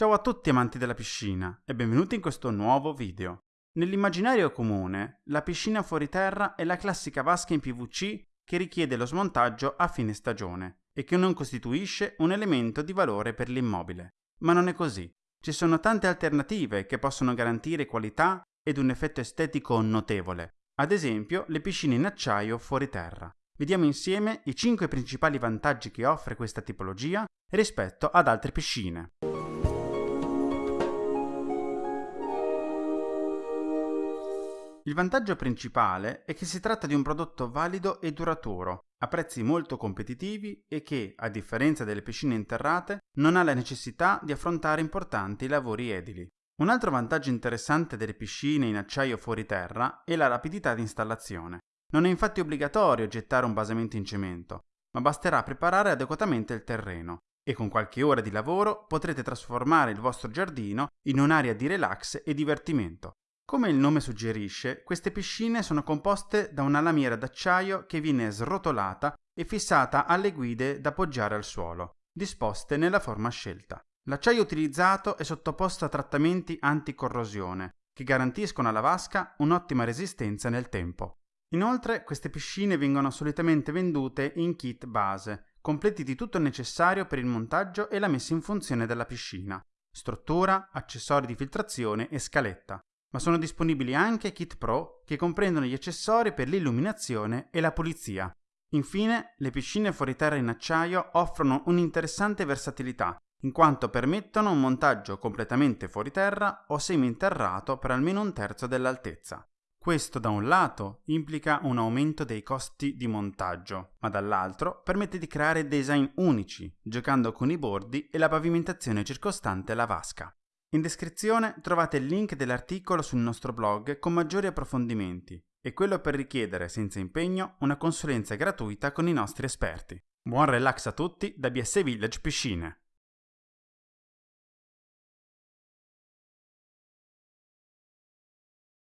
Ciao a tutti amanti della piscina e benvenuti in questo nuovo video. Nell'immaginario comune, la piscina fuori terra è la classica vasca in PVC che richiede lo smontaggio a fine stagione e che non costituisce un elemento di valore per l'immobile. Ma non è così. Ci sono tante alternative che possono garantire qualità ed un effetto estetico notevole, ad esempio le piscine in acciaio fuori terra. Vediamo insieme i 5 principali vantaggi che offre questa tipologia rispetto ad altre piscine. Il vantaggio principale è che si tratta di un prodotto valido e duraturo, a prezzi molto competitivi e che, a differenza delle piscine interrate, non ha la necessità di affrontare importanti lavori edili. Un altro vantaggio interessante delle piscine in acciaio fuori terra è la rapidità di installazione. Non è infatti obbligatorio gettare un basamento in cemento, ma basterà preparare adeguatamente il terreno e con qualche ora di lavoro potrete trasformare il vostro giardino in un'area di relax e divertimento. Come il nome suggerisce, queste piscine sono composte da una lamiera d'acciaio che viene srotolata e fissata alle guide da appoggiare al suolo, disposte nella forma scelta. L'acciaio utilizzato è sottoposto a trattamenti anticorrosione, che garantiscono alla vasca un'ottima resistenza nel tempo. Inoltre queste piscine vengono solitamente vendute in kit base, completi di tutto il necessario per il montaggio e la messa in funzione della piscina, struttura, accessori di filtrazione e scaletta. Ma sono disponibili anche kit pro che comprendono gli accessori per l'illuminazione e la pulizia. Infine, le piscine fuori terra in acciaio offrono un'interessante versatilità, in quanto permettono un montaggio completamente fuori terra o semi-interrato per almeno un terzo dell'altezza. Questo da un lato implica un aumento dei costi di montaggio, ma dall'altro permette di creare design unici, giocando con i bordi e la pavimentazione circostante la vasca. In descrizione trovate il link dell'articolo sul nostro blog con maggiori approfondimenti e quello per richiedere senza impegno una consulenza gratuita con i nostri esperti. Buon relax a tutti da BS Village Piscine!